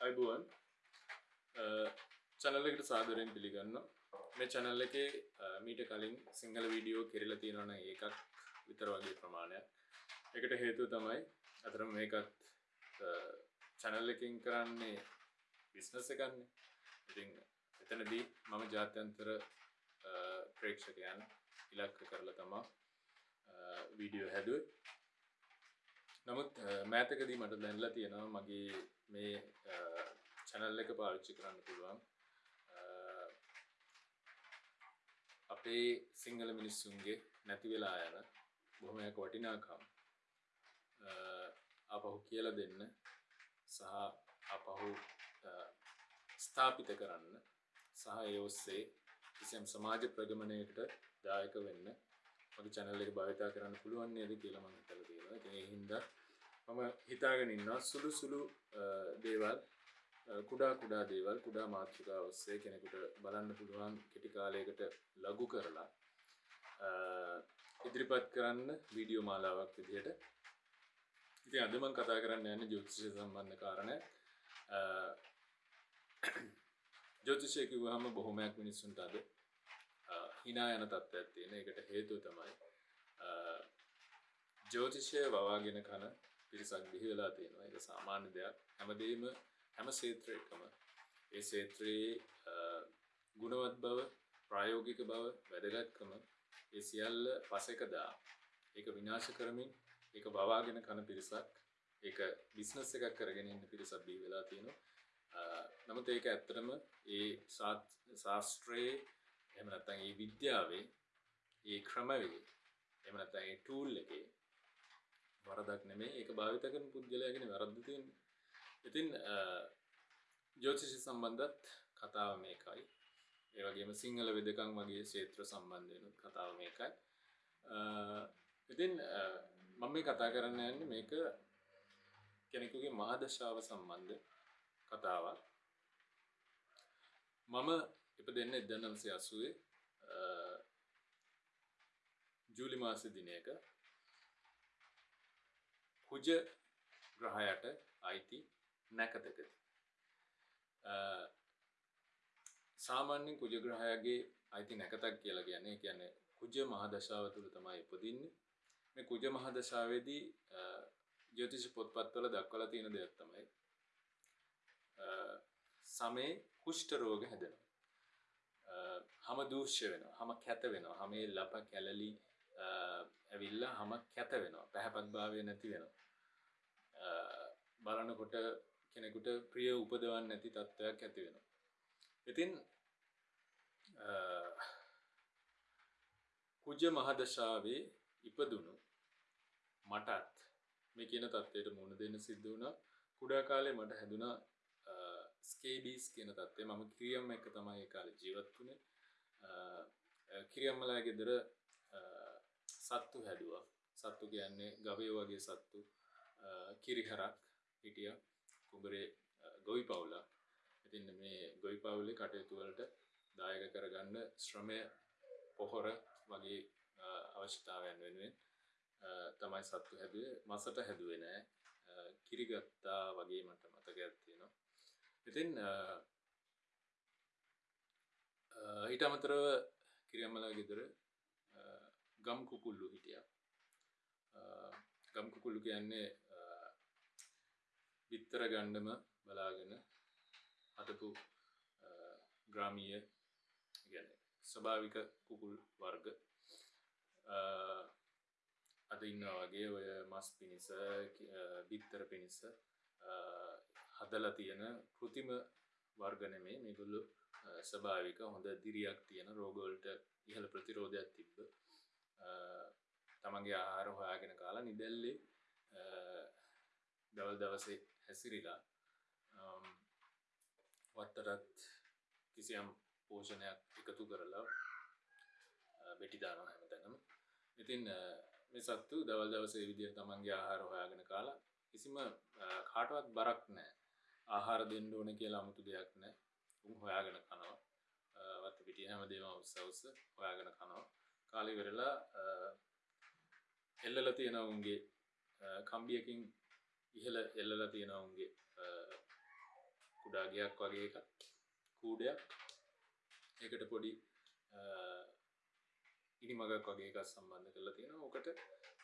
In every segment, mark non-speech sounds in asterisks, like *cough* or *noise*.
අයිබුවන් චැනල්ලකට සාදරයෙන් පිළිගන්න මේ චැනල්ල එක මීට කලින් සිංහල වීඩියෝ කෙරල තියෙනවන ඒකක් විතර වගේ ප්‍රමාණයක්. එකට හේතු තමයි අතරම මේකත් චැනල් එකින් කරන්නේ බිස්නස එකන්නේ. ඉතිං එතනදී මම ජාත්‍යන්තර ප්‍රේක්ෂකයන් ඉලක්ක කරලා තමා වීඩියෝ හැදුව. නමුත් මෑතකදී මට දැන්ලා තියෙනවා මගේ මේ චැනල් එක පාවිච්චි කරන්න පුළුවන්. අපේ සිංහල මිනිස්සුන්ගේ නැති වෙලා යන බොහොමයක් වටිනාකම් අපහු කියල දෙන්න සහ අපහු ස්ථාපිත කරන්න සහ ඒ ඔස්සේ කිසියම් සමාජ ප්‍රගමණයකට දායක වෙන්න මගේ චැනල් එක භාවිතා කරන්න පුළුවන් නේද කියලා මම හිතලා තියෙනවා. ඉතින් ඒ හින්දා මම හිතාගෙන ඉන්නවා සුළු සුළු දේවල් කුඩා කුඩා දේවල් කුඩා මාතෘකා ඔස්සේ කෙනෙකුට බලන්න පුළුවන් කෙටි කාලයකට ලඝු කරලා ඉදිරිපත් කරන්න වීඩියෝ මාලාවක් විදිහට ඉතින් අද මම කතා කරන්න යන්නේ ජ්‍යොතිෂය සම්බන්ධ කාරණා ජ්‍යොතිෂය කිව්වහම බොහොමයක් මිනිස්සුන්ට අද හිනා යන තත්ත්වයක් තියෙන එකට හේතුව තමයි ජ්‍යෝතිෂය වවාගෙන කන පිරිසක් බිහි වෙලා තියෙනවා. ඒක සාමාන්‍ය දෙයක්. හැමදේම හැම ක්ෂේත්‍රයකම ඒ ක්ෂේත්‍රයේ ගුණවත් බව ප්‍රායෝගික බව වැදගත්කම ඒ සියල්ල පසෙක දා ඒක විනාශ කරමින් ඒක වවාගෙන කන පිරිසක් ඒක බිස්නස් එකක් කරගෙන ඉන්න පිරිසක් බිහි වෙලා තියෙනවා. නමුත් ඒක ඇත්තටම ඒ ශාස්ත්‍රයේ එහෙම නැත්නම් ඒ විද්‍යාවේ ඒ ක්‍රමවේ එහෙම නැත්නම් ඒ ටූල් එකේ වරදක් නෙමෙයි ඒක භාවිත කරන පුද්ගලයාගෙන වැරද්ද තියෙන්නේ. ඉතින් ජ්‍යොතිෂ සම්බන්ධත් කතාව මේකයි. ඒ වගේම සිංහල වෙදකම් වගේ ක්ෂේත්‍ර සම්බන්ධ වෙන කතාව මේකයි. ඉතින් මම මේ කතා කරන්න යන්නේ මේක කෙනෙකුගේ මහදශාව සම්බන්ධ කතාවක්. මම ඉපදෙන්න 1980 ජූලි මාස දිනයක. කුජ ග්‍රහයට අයිති නැකතකද. සාමාන්‍යෙන් කුජ ග්‍රහයගේ අයිති නැකතක් කියලා කියන්නේ කියන්නේ කුජ මහදශාව තුළ තමයි උපදින්නේ මේ කුජ මහදශාවේදී ජ්‍යොතිෂ පොත්පත්වල දක්වලා තියෙන දෙයක් තමයි සමේ කුෂ්ඨ රෝග හැදෙනවා. හම දූෂ්‍ය වෙනවා හම කැත වෙනවා. හමේ ලප කැලලි ඇවිල්ලා හම කැත වෙනවා. පැහැපත් භාවය නැති වෙනවා. බලනකොට කෙනෙකුට ප්‍රිය උපදවන්න නැති තත්ත්වයක් ඇති වෙනවා. ඉතින් කුජ මහදශාවේ ඉපදුණු මටත් මේ කියන තත්ත්වයට මුණ දෙන්න සිද්ධ වුණා. කුඩා කාලේ මට හැදුනා ස්කේබීස් කියන තත්ත්වය. මම කිරියම් එක තමයි ඒ කාලේ ජීවත් වුණේ. කිරියම්මලා ගෙදර සත්තු හැදුවා. සත්තු කියන්නේ ගවයෝ වගේ සත්තු. කිරිහරක් හිටිය. කුඹරේ ගොවි පවුලක්. ඉතින් මේ ගොවි පවුලේ කටයුතු වලට දායක කරගන්න ශ්‍රමය පොහොර වගේ අවශ්‍යතාවයන් වෙනුවෙන් තමයි සත්තු හැදුවේ. මසට හැදුවේ නෑ. කිරිගත්තා වගේ මට මතකයක් තියෙනවා. ඉතින් ඊට අමතරව කිරියම්මලා ගෙදර ගම් කුකුල්ලු හිටිය. ගම් කුකුල්ලු කියන්නේ විත්තර ගණ්ඩම බලාගෙන හදපු ග්‍රාමීය ගැන ස්වභාවික කුකුල් වර්ග. අද ඉන්නා වගේ ඔය මස් පිණිස බිත්තර පිණිස හදලා තියෙන කෘතිම වර්ගනමේ මේගොල්ලු ස්වභාවික හොඳ දිරියක් තියෙන රෝගවලට ඉහළ ප්‍රතිරෝධයක් තිබ්බ. තමන්ගේ ආහාර හොයාගෙන කාලා නිදැල්ලේ දවල් දවසේ හැසිරිලා වත්තටත් කිසියම් පෝෂණයක් එකතු කරලා බෙටිදානවා හැමතැනම ඉතින් මේ සත්තු දවල් දවසේ විදිහ තමන්ගේ ආහාර හොයාගෙන කාලා කිසිම කාටවත් බරක් නෑ ආහාර දෙන්න ඕන කියලා අමුතු දෙයක් නෑ උන් හොයාගෙන කනවා. වත්ත පිටිය හැමදේම උස්ස උස්ස හොයාගෙන කනවා. කාලෙ වෙරලා එල්ලල තියෙන උන්ගේ කම්බියකින් ඉහළ එල්ලලා තියෙන උන්ගේ කුඩාගයක් වගේ එකක් කූඩයක්. ඒකට පොඩි ඉනි මගක් වගේ එකක් සම්බන්ධ කරලා තියෙන ඕකට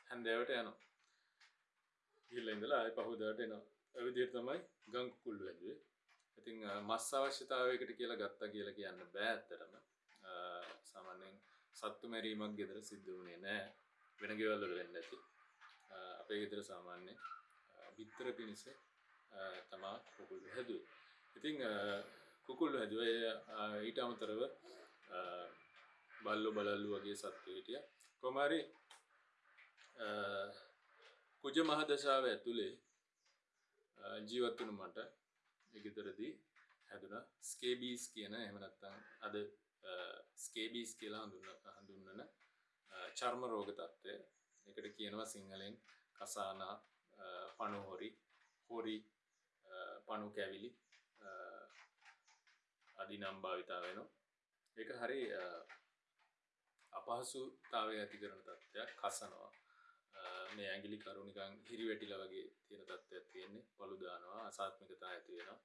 හැන්දෑවට යනවා. ගිල්ල ඉඳලා ආය පහුදාට එනවා. ඇවිදියට තමයි ගං කුකුල්ලු ඇදුවේ. ඉතින් මස් අවශ්‍යතාවයකට කියලා ගත්තා කියලා කියන්න බෑ ඇත්තටම සාමාන්‍යයෙන් සත්තු මැරීමක් ගෙදර සිද්ධ වුණේ නෑ වෙන ගෙවල් වල වෙන්නේ නැති අපේ ගෙදර සාමාන්‍යයෙන් බිත්තර පිණිස තමා කුකුල්ලු හැදුවේ. ඉතින් කුකුල්ලු හැදුවේ ඊට අමතරව බල්ලෝ බලල්ලු වගේ සත්තු හිටියා. කොහොම හරි කුජ මහදශාව ඇතුලේ ජීවත් වුණු මට ඒ ගෙදරදී හැදුනා ස්කේබීස් කියන එහෙම නැත්නම් අද ස්කේබීස් කියලා හඳුන්වන චර්ම රෝග තත්ත්වය. ඒකට කියනවා සිංහලෙන් කසානා පණු හොරි හොරි පණු කැවිලි අදි නම් භාවිතා වෙනවා. ඒක හරි අපහසුතාවය ඇති කරන තත්ත්වයක් කසනවා. මේ ඇඟිලි කරු නිකන් හිරි වැටිලා වගේ තියෙන තත්ත්වයක් තියෙන්නේ. පළු දානවා අසාත්මිකතාව ඇති වෙනවා.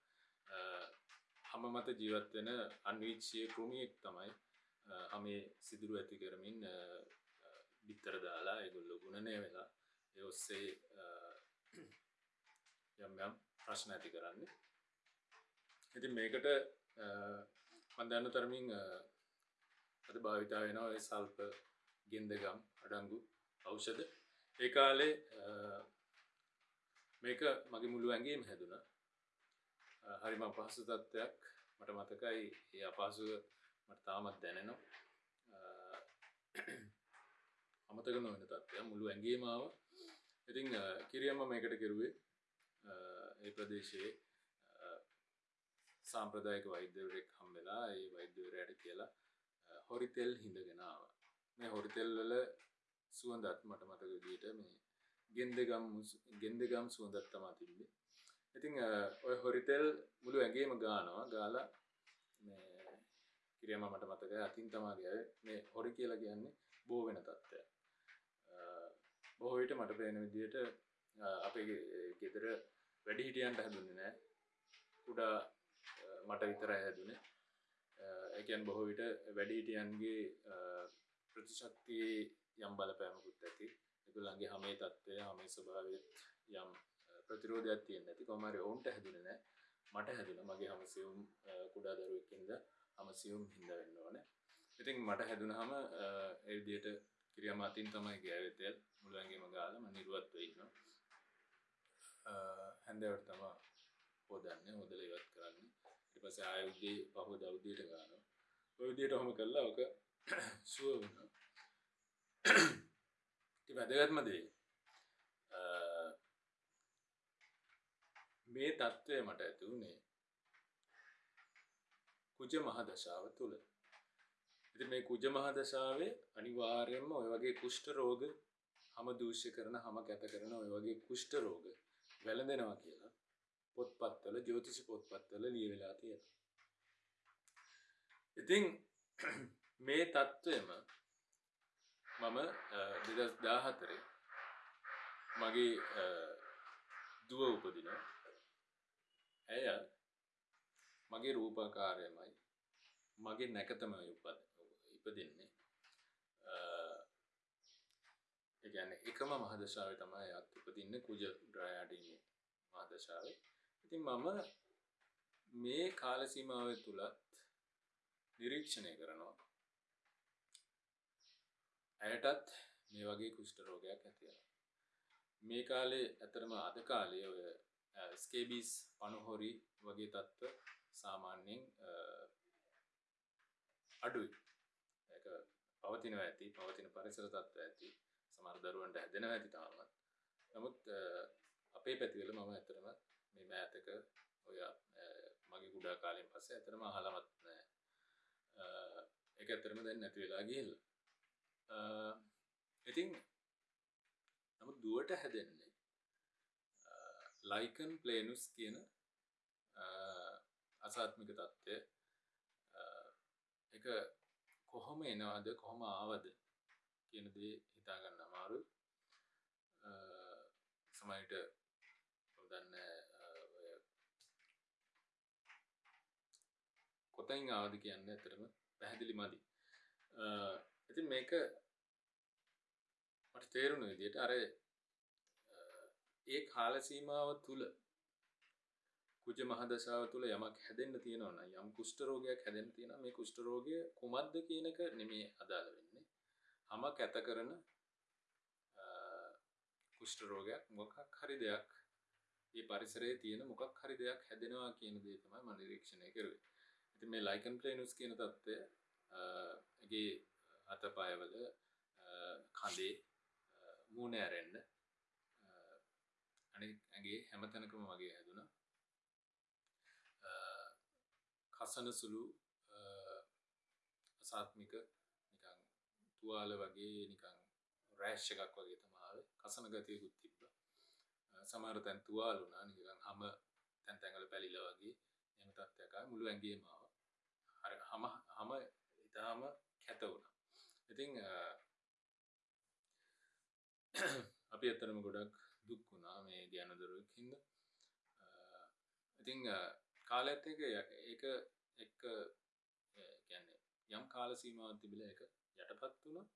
හැම මත ජීවත් වෙන අන්වීක්ෂීය කෘමියෙක් තමයි හැමේ සිදුරු ඇති කරමින් බිත්තර දාලා ඒගොල්ලෝ ගුණණය වෙලා ඒ ඔස්සේ යම් යම් ප්‍රශ්න ඇති කරන්නේ. ඉතින් මේකට මම දන්න තරමින් අද භාවිතා වෙනවා ඒ සල්ප ගෙන්දගම් අඩංගු ඖෂධ. ඒ කාලේ මේක මගේ මුළු ඇඟේම හැදුනා. හරිම අපහසු තත්ත්වයක් මට මතකයි ඒ අපහසුව මට තාමත් දැනෙනවා. අමතක නොවන තත්ත්වයක් මුළු ඇඟේම ආවා. ඉතින් කිරියම්ම මේකට කෙරුවේ ඒ ප්‍රදේශයේ සාම්ප්‍රදායික වෛද්‍යවරයෙක් හම්බෙලා ඒ වෛද්‍යවරයාට කියලා හොරිතෙල් හිඳගෙන ආවා. මේ හොරිතෙල් වල සුවඳත් මට මතක විදිහට මේ ගෙන්දගම් ගෙන්දගම් සුවඳක් තමයි තිබ්බේ. ඉතින් ඔය හොරිතෙල් මුළු ඇඟේම ගානවා. ගාලා මේ කිරියම මට මතකයි අතින් තමයි ගියාවේ. මේ හොරි කියලා කියන්නේ බෝ වෙන තත්ත්වයක්. බොහෝ විට මට පේන විදිහට අපේ ගෙදර වැඩි හිටියන්ට හැදුන්නේ නැහැ. කුඩා මට විතරයි හැදුනේ. ඒ කියන්නේ බොහෝ විට වැඩි හිටියන්ගේ ප්‍රතිශක්තියේ යම් බලපෑමකුත් ඇති. ඒගොල්ලන්ගේ හැමේ තත්ත්වය, හැමේ ස්වභාවය යම් ප්‍රතිරෝධයක් තියෙන්නේ නැති. කොහොම හරි ඔවුන්ට හැදුනේ නැහැ. මට හැදුණා. මගේ හැම සියුම් කුඩා දරුවෙක් ඉඳලා හැම සියුම් හින්දා වෙන්න ඕනේ. ඉතින් මට හැදුනහම ඒ විදිහට කිරියම අතින් තමයි ගෑවේ තෙල් මුළු ඇඟේම ගාලා මම නිරුවත් වෙ ඉන්නවා. හැන්දෑවට තමයි හොදන්නේ හොදලා ඉවත් කරන්නේ. ඊට පස්සේ ආයෙ උදේ පහුවදා උදේට ගන්නවා. ඔය විදිහට ඔහොම කළා ඔක සුව වුණා. *coughs* වැදගත්ම දේ මේ தત્ත්වය මට ඇති වුණේ කුජ මහ දශාව තුල. ඉතින් මේ කුජ මහ දශාවේ අනිවාර්යයෙන්ම ওই වගේ කුෂ්ඨ රෝග හැම දූෂ්‍ය කරන හැම කැත කරන ওই වගේ කුෂ්ඨ රෝග වැළඳෙනවා කියලා පොත්පත්වල ජ්‍යොතිෂ පොත්පත්වල ලියවිලා තියෙනවා. ඉතින් *coughs* මේ தત્ත්වෙම මම 2014 මගේ දුව උපදිනවා. ඇය මගේ රූපාකාරයමයි මගේ නැකතමයි උපද ඉපදින්නේ. ඒ කියන්නේ එකම මහදශාවේ තමයි අත් උපදින්නේ කුජ ඩ්‍රයාඩිනි මහදශාවේ. ඉතින් මම මේ කාල සීමාව තුලත් නිරීක්ෂණය කරනවා. ඇයටත් මේ වගේ කුෂ්ඨ රෝගයක් ඇති වෙනවා. මේ කාලේ ඇත්තටම අද කාලේ ඔය ස්කේබීස් පණුහොරි වගේ තත්ත්ව සාමාන්‍යයෙන් අඩුයි. ඒක පවතිනවා ඇති, පවතින පරිසර තත්ත්ව ඇති. සමහර දරුවන්ට හැදෙනවා ඇති තාමත්. නමුත් අපේ පැතිවල මම ඇත්තටම මේ මෑතක ඔය මගේ කුඩා කාලෙන් පස්සේ ඇත්තටම අහලවත් නැහැ. ඒක ඇත්තටම දැන් නැති වෙලා ගිහිල්ලා. ඉතින් නමුත් දුවට හැදෙන්නේ ලයිකන් ප්ලේනුස් කියන අසාත්මික තත්ත්වය එක කොහොම එනවාද කොහොම ආවද කියන දේ හිතාගන්න අමාරු සමයිට දන්න කොතයින් ආවද කියන්න ඇතරම පැහැදිලි මදි ඉතින් මේක මට තේරුණු විදියට අර ඒ කාල සීමාව තුළ කුජ මහදශාව තුළ යමක් හැදෙන්න්න තියෙනවන යම් කුෂ්ටරෝගයක් හැදෙන් තියෙන මේ කුෂ්ටරෝගය කුමද්ද කියනක නෙමේ අදාළ වෙන්නේ හමක් ඇත කරන කුෂ්ටරෝගයක් මොකක් හරි දෙයක් ඒ පරිසරයේ තියෙන මොකක් හරි දෙයක් හැදෙනවා කියන දේ තමයි මම නිරීක්ෂණය කරුවේ. ඉතින් මේ ලයිකන් ප්ලේනුස් කියන தත්ත්වය ගේ අතපයවල කඳේ මූණ ඇරෙන්න. අනිත් ඇගේ හැමතැනකම වගේ හැදුනා. කසන සුළු අසාත්මික නිකන් තුවාල වගේ නිකන් රෑෂ් එකක් වගේ තමයි කසන ගතියකුත් තිබ්බ. සමහර තැන් තුවාල වුණා. නිකන් හැම තැන් තැන්වල පැලිලා වගේ එහෙම තත්ත්වයක් ආවා. මුළු ඇඟේම ආවා. අර හැම හැම ඊටාම කැත වුණා. ඉතින් *clears throat* අපි ඇත්තටම ගොඩක් දුක් වුණා මේ ධ්‍යානදරුවෙක් හින්දා. ඉතින් කාලයත් එක ඒක එක්ක කියන්නේ යම් කාල සීමාවක් තිබිලා ඒක යටපත් වුණා.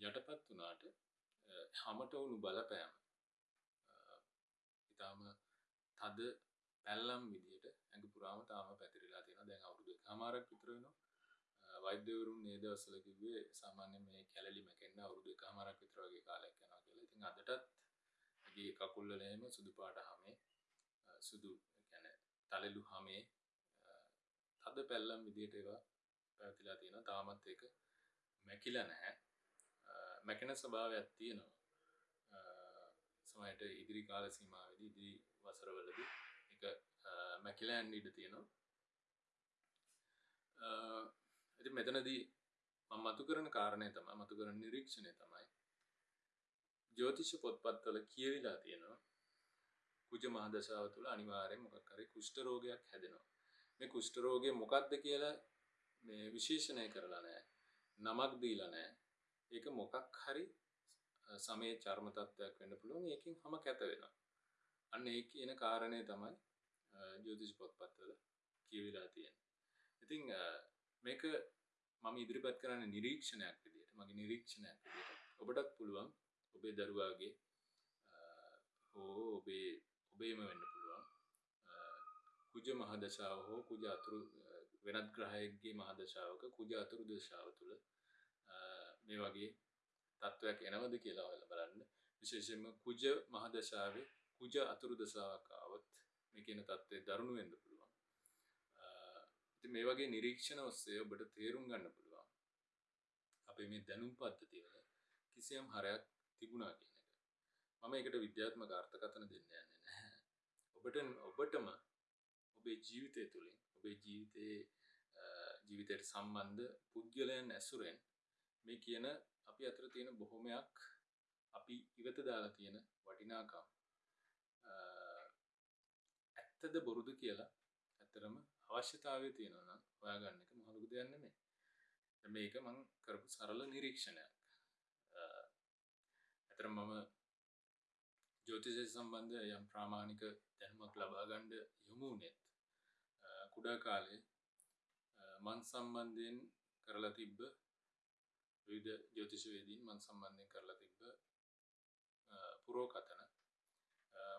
යටපත් වුණාට හැමට වුණු බලපෑම ඊටාම තද පැල්ලම් විදියට ඇඟ පුරාම තාම පැතිරිලා තියෙනවා. දැන් අවුරුදු එකමාරක් විතර වෙනවා. වෛද්‍යවරුන් මේ දවස්වල කිව්වේ සාමාන්‍යයෙන් මේ කැලලි මැකෙන්න අවුරුදු එකමාරක් විතර වගේ කාලයක් යනවා කියලා. ඉතින් අදටත් ඇගේ කකුල් වල එහෙම සුදු පාට හැමේ සුදු කියන්නේ තලලු හැමේ තද පැල්ලම් විදියට ඒවා පැවතිලා තියෙනවා. තාමත් ඒක මැකිලා නැහැ. මැකෙන ස්වභාවයක් තියෙනවා. සමහරට ඉදිරි කාල සීමාවේදී ඉදිරි වසරවලදී ඒක මැකිලා යන්න ඉඩ තියෙනවා. ඉතින් මෙතනදී මම මතු කරන කාරණය තමයි මතු කරන නිරීක්ෂණය තමයි ජ්‍යොතිෂ පොත්පත්වල කියවිලා තියෙනවා කුජ මහදශාව තුළ අනිවාර්යෙන් මොකක් හරි කුෂ්ඨ රෝගයක් හැදෙනවා. මේ කුෂ්ඨ රෝගය මොකක්ද කියලා මේ විශේෂණය කරලා නැහැ. නමක් දීලා නැහැ. ඒක මොකක් හරි සමේ චර්ම තත්ත්වයක් වෙන්න පුළුවන්. ඒකෙන් හැම කැත වෙනවා. අන්න ඒ කියන කාරණය තමයි ජ්‍යොතිෂ පොත්පත්වල කියවිලා තියෙන්නේ. ඉතින් මේක මම ඉදිරිපත් කරන්න නිරීක්ෂණයක් විදිහට මගේ නිරීක්ෂණයක් විදිහට ඔබටත් පුළුවන් ඔබේ දරුවාගේ හෝ ඔබේ ඔබේම වෙන්න පුළුවන්. කුජ මහදශාව හෝ කුජ අතුරු වෙනත් ග්‍රහයෙක්ගේ මහදශාවක කුජ අතුරු දශාව තුළ මේ වගේ තත්ත්වයක් එනවද කියලා හොයලා බලන්න. විශේෂයෙන්ම කුජ මහදශාවේ කුජ අතුරු දශාවක් ආවොත් මේ කියන තත්ත්වය දරුණු වෙන්න පුළුවන්. ඉතින් මේ වගේ නිරීක්ෂණ ඔස්සේ ඔබට තේරුම් ගන්න පුළුවන් අපේ මේ දැනුම් පද්ධතිය වල කිසියම් හරයක් තිබුණා කියන එක. මම ඒකට විද්‍යාත්මක අර්ථකථන දෙන්න යන්නේ නැහැ. ඔබට ඔබටම ඔබේ ජීවිතය තුළින් ඔබේ ජීවිතයේ ජීවිතයට සම්බන්ධ පුද්ගලයන් ඇසුරෙන් මේ කියන අපි අතර තියෙන බොහොමයක් අපි ඉවත දාලා තියෙන වටිනාකම් ඇත්තද බොරුද කියලා ඇත්තරම අවශ්‍යතාවය තියෙනවා නම් හොයාගන්න එක මහ ලොකු දෙයක් නෙමෙයි. මේක මම කරපු සරල නිරීක්ෂණයක්. ඇත්තටම මම ජ්‍යොතිෂය සම්බන්ධ යම් ප්‍රාමාණික දැනුමක් ලබා ගන්න යොමු වුණෙත් කුඩා කාලේ මන් සම්බන්ධයෙන් කරලා තිබ්බ විවිධ ජ්‍යොතිෂ වේදීන් මන් සම්බන්ධයෙන් කරලා තිබ්බ පුරෝකතන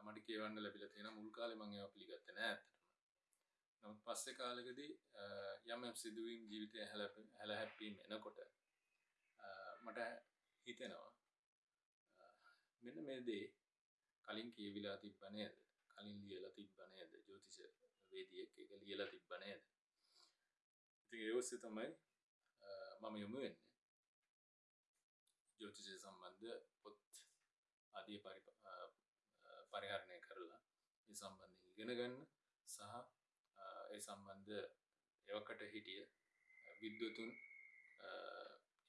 මට කියවන්න ලැබිලා තියෙන මුල් කාලේ මම ඒවා පිළිගත්තේ නෑ ඇත්තටම. නමුත් පස්සේ කාලෙකදී යම් යම් සිදුවීම් ජීවිතය හැල හැප්පීම් එනකොට මට හිතෙනවා මෙන්න මේ දේ කලින් කියවිලා තිබ්බ නේද? කලින් ලියලා තිබ්බ නේද? ජ්‍යොතිෂ වේදියෙක් ඒක ලියලා තිබ්බ නේද? ඉතින් ඒ ඔස්සේ තමයි මම යොමු වෙන්නේ. ජ්‍යොතිෂය සම්බන්ධ පොත් ආදී පරිහරණය කරලා ඒ සම්බන්ධයෙන් ඉගෙන ගන්න සහ ඒ සම්බන්ධ එවකට හිටිය විද්වතුන්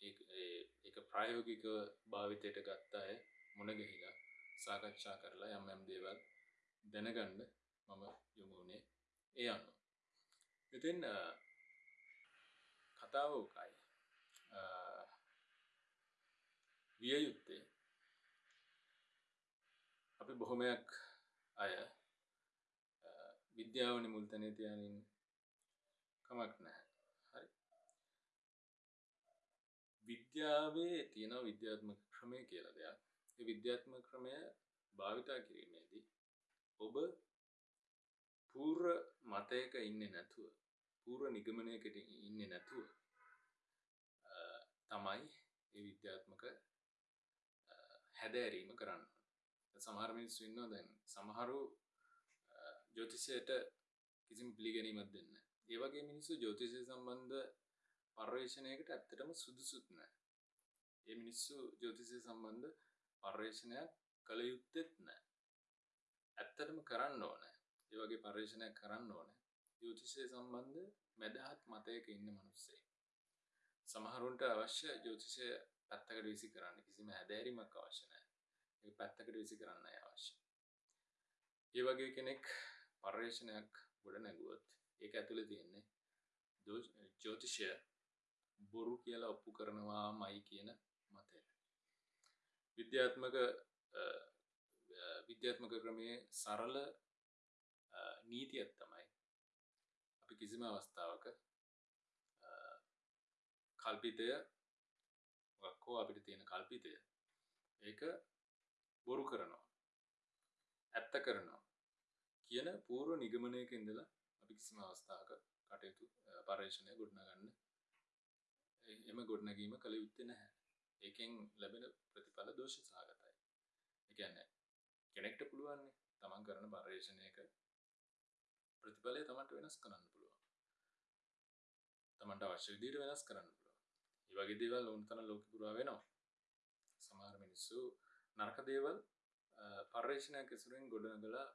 ඒක ප්‍රායෝගික භාවිතයට ගත්ත අය මුණගැහිලා සාකච්ඡා කරලා යම් යම් දේවල් දැනගන්න මම යොමු වුණේ ඒ අනුව. ඉතින් කතාව උකයි විය යුත්තේ අපි බොහොමයක් අය විද්‍යාව මුල්තනය තියනින් කමක් නැහැ. හරි. විද්‍යාවේ තියෙන විද්‍යාත්මක ක්‍රමය කියලා දෙයක්. ඒ විද්‍යාත්මක ක්‍රමය භාවිතා කිරීමේදී ඔබ පූර්ව මතයක ඉන්න නැතුව පූර්ව නිගමනයකට ඉන්න නැතුව තමයි ඒ විද්‍යාත්මක හැදෑරීම කරන්න. සමහර මිනිස්සු ඉන්නවා දැන් සමහරු ජෝතිෂයට කිසිම පිළිගැනීමක් දෙන්න ඒ වගේ මිනිස්සු ජෝතිෂය සම්බන්ධ පර්යේෂණයකට ඇත්තටම සුදුසුත් නෑ ඒ මිනිස්සු ජෝතිෂය සම්බන්ධ පර්යේෂණයක් කළ යුත්තෙත් නෑ ඇත්තටම කරන්න ඕන. ඒ වගේ පර්යේෂණයක් කරන්න ඕන. ජෝතිෂය සම්බන්ධ මැදහත් මතයක ඉන්න මනුස්සේ. සමහරුන්ට අවශ්‍ය ජෝතිෂය පැත්තකට විසි කරන්න කිසිම හැදෑරීමක් අවශ්‍ය නෑ ඒ පැත්තකට විසි කරන්න අවශ්‍ය. ඒ වගේ කෙනෙක් පර්යේෂණයක් ගොඩ නැගුවොත් ඒක ඇතුළ තියෙන්නේ ජෝතිෂය බොරු කියලා ඔප්පු කරනවා මයි කියන මතය. විද්‍යාත්මක විද්‍යාත්මක ක්‍රමයේ සරල නීතියක් තමයි අපි කිසිම අවස්ථාවක කල්පිතය වක්කෝ අපිට තියෙන කල්පිතය ඒක බොරු කරනවා ඇත්ත කරනවා. කියන පූර්ව නිගමනයක ඉඳලා අපි කිසිම අවස්ථාවක කටයුතු පර්යේෂණය ගොඩනගන්න එම ගොඩනැගීම කළ යුත්තේ නැහැ. ඒකෙන් ලැබෙන ප්‍රතිඵල දෝෂ සහගතයි එකන්න කෙනෙක්ට පුළුවන්නේ තමන් කරන පර්යේෂණයක ප්‍රතිඵලය තමන්ට වෙනස් කරන්න පුළුවන්. තමන්ට අවශ්‍ය විදියට වෙනස් කරන්න පුළුවන්. ඒ වගේ දේවල් ඕන තරම් ලෝකෙ පුරා වෙනවා. සමහර මිනිස්සු නරක දේවල් පර්යේෂණයක් ඇසුරෙන් ගොඩනගලා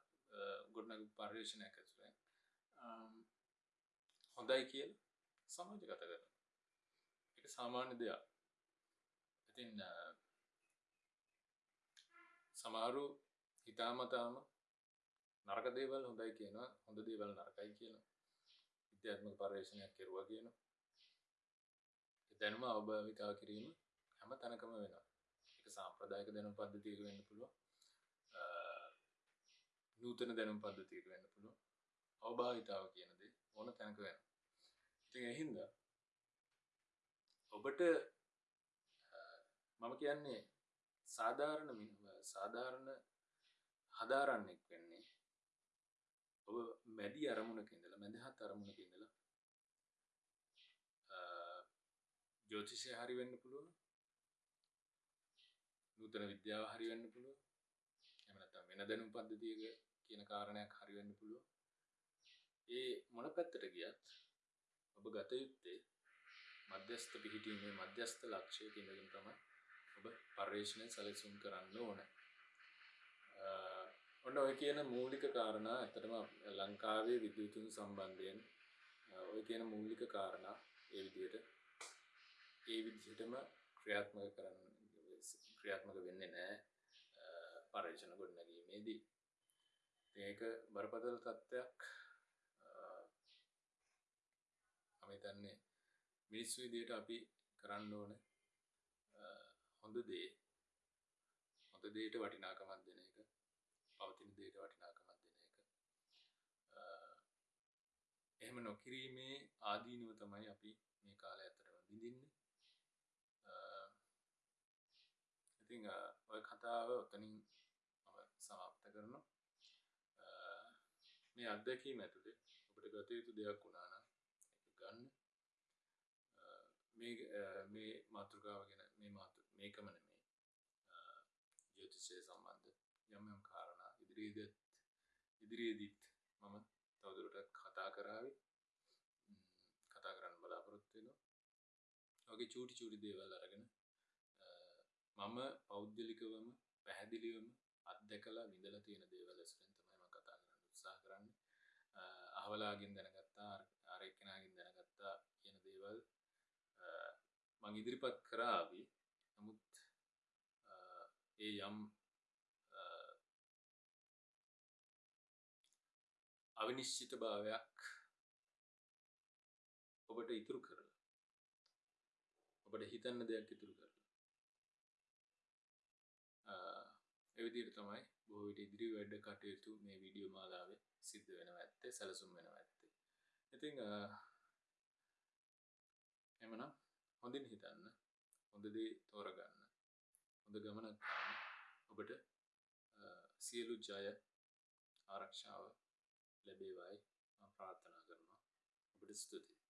ගොඩනග පර්යේෂණයක් ඇසුරෙන් හොඳයි කියල සමාජගත කරන එක සාමාන්‍ය දෙයක්. ඉතින් සමහරු හිතාමතාම නරක දේවල් හොඳයි කියනවා හොඳ දේවල් නරකයි කියන විද්‍යාත්මක පර්යේෂණයක් කෙරුවා කියන දැනුම අවභාවිතා කිරීම හැම තැනකම වෙනවා. එක සාම්ප්‍රදායක දැනුම් පද්ධතියක වෙන්න පුළුවන්. නූතන දැනුම් පද්ධතියක වෙන්න පුළුවන්. අවභාවිතාව කියන දේ ඕන තැනක වෙන ඉතින් එහින්ද ඔබට මම කියන්නේ සාධාරණ සාධාරණ හදාරන්නෙක් වෙන්නේ ඔබ මැදි අරමුණක ඉඳලා මැදහත් අරමුණක ඉඳලා ජෝතිෂය හරි වෙන්න පුළුවන් නූතන විද්‍යාව හරි වෙන්න පුළුවන් එහෙම නැත්නම් වෙන දැනුම් පද්ධතියක කියන කාරණයක් හරි වෙන්න පුළුවන්. ඒ මොන පැත්තට ගියත් ඔබ ගත යුත්තේ මධ්‍යස්ථ පිහිටීමේ මධ්‍යස්ථ ලක්ෂයක ඉඳගෙන තමයි ඔබ පර්යේෂණය සැලසුම් කරන්න ඕන. ඔන්න ඔය කියන මූලික කාරණා ඇත්තටම ලංකාවේ විද්‍යුතුන් සම්බන්ධයෙන් ඔය කියන මූලික කාරණා ඒ විදිහට ඒ විදිහටම ක්‍රියාත්මක කරන්න ක්‍රියාත්මක වෙන්නේ නැහැ පර්යේෂණ ගොඩනැගීමේදී. ඒක බරපතල තත්ත්වයක් මම හිතන්නේ මිනිස්සු විදියට අපි කරන්න ඕන හොඳ දේ. හොඳ දේට වටිනාකමක් දෙන එක පවතින දේට වටිනාකමක් දෙන එක. එහෙම නොකිරීමේ ආදීනුව තමයි අපි මේ කාලය ඇතරම විඳින්නේ. ඉතිං ඔය කතාව ඔතනින් සමාප්ත කරනවා. මේ අත්දැකීම ඇතුළේ ඔබට ගත යුතු දෙයක් වුණානම් ගන්න. මේ මේ මාතෘකාව ගැන මේ මාතු මේකම නෙමේ ජ්‍යෝතිෂය සම්බන්ධ යම් යම් කාරණා ඉදිරියේදත් ඉදිරියේදීත් මම තවදුරටත් කතා කරාවේ කතා කරන්න බලාපොරොත්තු වෙනවා. වගේ චූටි චූටි දේවල් අරගෙන මම පෞද්ගලිකවම පැහැදිලිවම අත්දැකලා විඳලා තියෙන දේවල් ඇසුරෙන් තමයි මම කතා කරන්න උත්සාහ කරන්නේ. අහවලාගෙන් දැනගත්තා අර එක්කෙනාගෙන් දැනගත්තා කියන දේවල් මං ඉදිරිපත් කරාවි නමුත් ඒ යම් අවිනිශ්චිත භාවයක් ඔබට ඉතුරු කරලා ඔබට හිතන්න දෙයක් ඉතුරු කරලා. එවිදිට තමයි බොහවිට ඉදිරි වැඩ කටයුතු මේ වීඩියෝ මාලාවේ සිද්ධ වෙනවා ඇත්තේ සැලසුම් වෙනවා ඇත්තේ. ඉතිං එමනම් හොඳින් හිතන්න හොඳ දේ තෝරගන්න හොඳ ගමනක් ගන්න. ඔබට සියලු ජය ආරක්ෂාව ලැබේවායි ප්‍රාර්ථනා කරනවා. ඔබට ස්තුතියි.